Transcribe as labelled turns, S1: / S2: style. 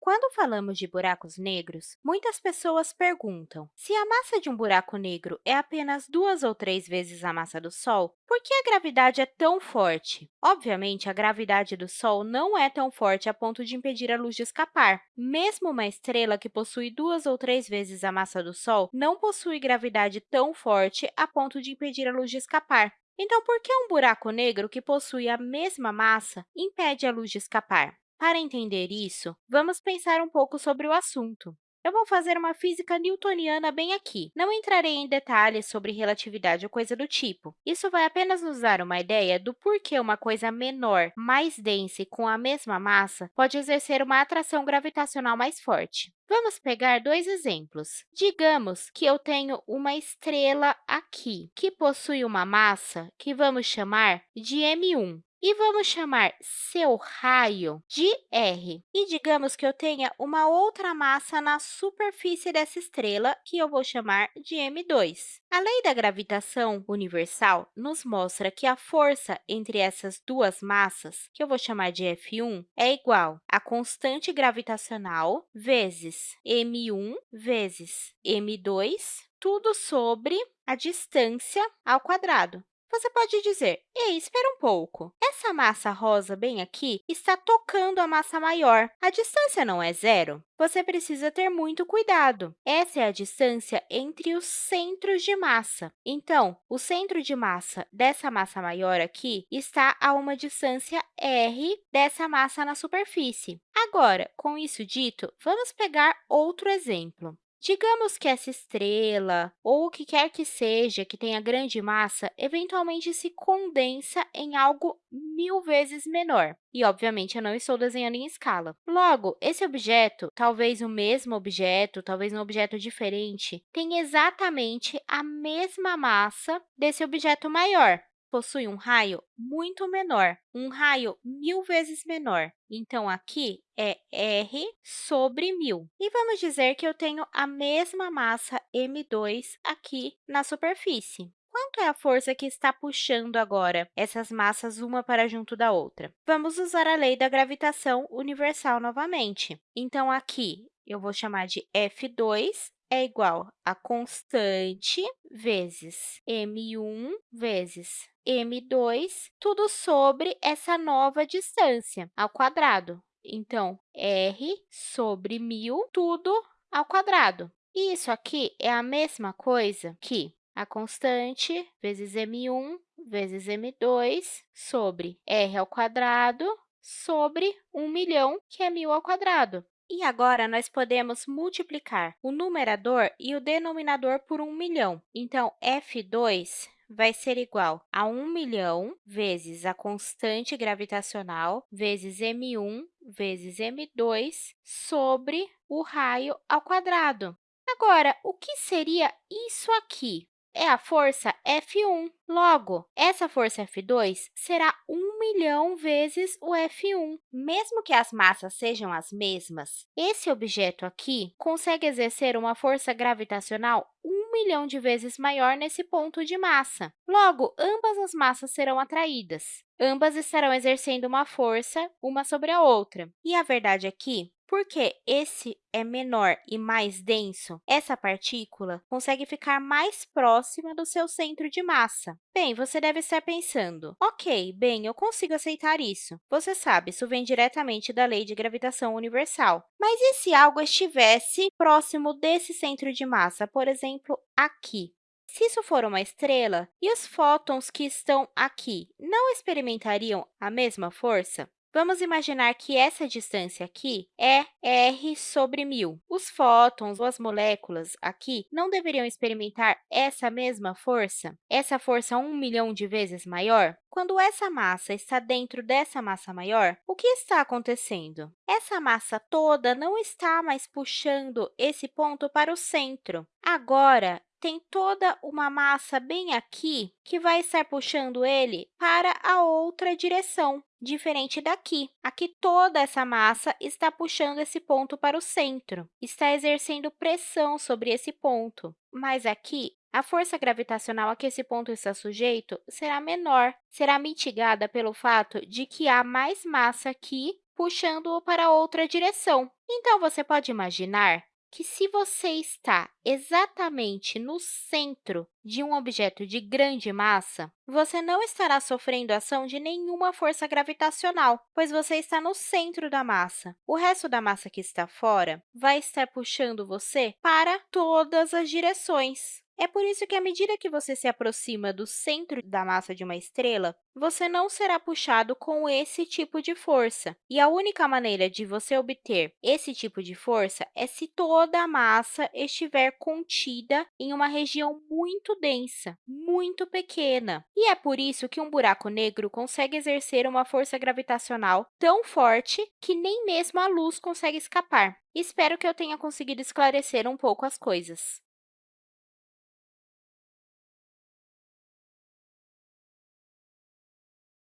S1: Quando falamos de buracos negros, muitas pessoas perguntam se a massa de um buraco negro é apenas duas ou três vezes a massa do Sol, por que a gravidade é tão forte? Obviamente, a gravidade do Sol não é tão forte a ponto de impedir a luz de escapar. Mesmo uma estrela que possui duas ou três vezes a massa do Sol não possui gravidade tão forte a ponto de impedir a luz de escapar. Então, por que um buraco negro que possui a mesma massa impede a luz de escapar? Para entender isso, vamos pensar um pouco sobre o assunto. Eu vou fazer uma física newtoniana bem aqui. Não entrarei em detalhes sobre relatividade ou coisa do tipo. Isso vai apenas nos dar uma ideia do porquê uma coisa menor, mais densa e com a mesma massa pode exercer uma atração gravitacional mais forte. Vamos pegar dois exemplos. Digamos que eu tenho uma estrela aqui, que possui uma massa que vamos chamar de m1 e vamos chamar seu raio de R. E digamos que eu tenha uma outra massa na superfície dessa estrela, que eu vou chamar de M2. A lei da gravitação universal nos mostra que a força entre essas duas massas, que eu vou chamar de F1, é igual a constante gravitacional vezes m1 vezes m2, tudo sobre a distância ao quadrado. Você pode dizer, ei, espera um pouco, essa massa rosa bem aqui está tocando a massa maior. A distância não é zero? Você precisa ter muito cuidado. Essa é a distância entre os centros de massa. Então, o centro de massa dessa massa maior aqui está a uma distância r dessa massa na superfície. Agora, com isso dito, vamos pegar outro exemplo. Digamos que essa estrela, ou o que quer que seja que tenha grande massa, eventualmente se condensa em algo mil vezes menor. E, obviamente, eu não estou desenhando em escala. Logo, esse objeto, talvez o mesmo objeto, talvez um objeto diferente, tem exatamente a mesma massa desse objeto maior, possui um raio muito menor, um raio mil vezes menor. Então, aqui é r sobre 1.000. E vamos dizer que eu tenho a mesma massa m2 aqui na superfície. Quanto é a força que está puxando agora essas massas uma para junto da outra? Vamos usar a lei da gravitação universal novamente. Então, aqui eu vou chamar de F2 é igual a constante vezes m1 vezes m2, tudo sobre essa nova distância ao quadrado. Então, r sobre 1.000, tudo ao quadrado. E isso aqui é a mesma coisa que a constante vezes m1 vezes m2 sobre r ao quadrado sobre 1 milhão, que é 1.000 ao quadrado. E agora, nós podemos multiplicar o numerador e o denominador por 1 milhão. Então, F2 vai ser igual a 1 milhão vezes a constante gravitacional vezes m1 vezes m2 sobre o raio ao quadrado. Agora, o que seria isso aqui? É a força F1. Logo, essa força F2 será 1 milhão vezes o F1. Mesmo que as massas sejam as mesmas, esse objeto aqui consegue exercer uma força gravitacional 1 milhão de vezes maior nesse ponto de massa. Logo, ambas as massas serão atraídas. Ambas estarão exercendo uma força uma sobre a outra. E a verdade aqui porque esse é menor e mais denso, essa partícula consegue ficar mais próxima do seu centro de massa. Bem, você deve estar pensando, ok, bem, eu consigo aceitar isso. Você sabe, isso vem diretamente da lei de gravitação universal. Mas e se algo estivesse próximo desse centro de massa, por exemplo, aqui? Se isso for uma estrela, e os fótons que estão aqui não experimentariam a mesma força? Vamos imaginar que essa distância aqui é r sobre 1.000. Os fótons ou as moléculas aqui não deveriam experimentar essa mesma força, essa força 1 milhão de vezes maior? Quando essa massa está dentro dessa massa maior, o que está acontecendo? Essa massa toda não está mais puxando esse ponto para o centro. Agora, tem toda uma massa bem aqui que vai estar puxando ele para a outra direção, diferente daqui. Aqui, toda essa massa está puxando esse ponto para o centro, está exercendo pressão sobre esse ponto. Mas aqui, a força gravitacional a que esse ponto está sujeito será menor, será mitigada pelo fato de que há mais massa aqui puxando-o para outra direção. Então, você pode imaginar que, se você está exatamente no centro de um objeto de grande massa, você não estará sofrendo ação de nenhuma força gravitacional, pois você está no centro da massa. O resto da massa que está fora vai estar puxando você para todas as direções. É por isso que, à medida que você se aproxima do centro da massa de uma estrela, você não será puxado com esse tipo de força. E a única maneira de você obter esse tipo de força é se toda a massa estiver contida em uma região muito densa, muito pequena. E é por isso que um buraco negro consegue exercer uma força gravitacional tão forte que nem mesmo a luz consegue escapar. Espero que eu tenha conseguido esclarecer um pouco as coisas.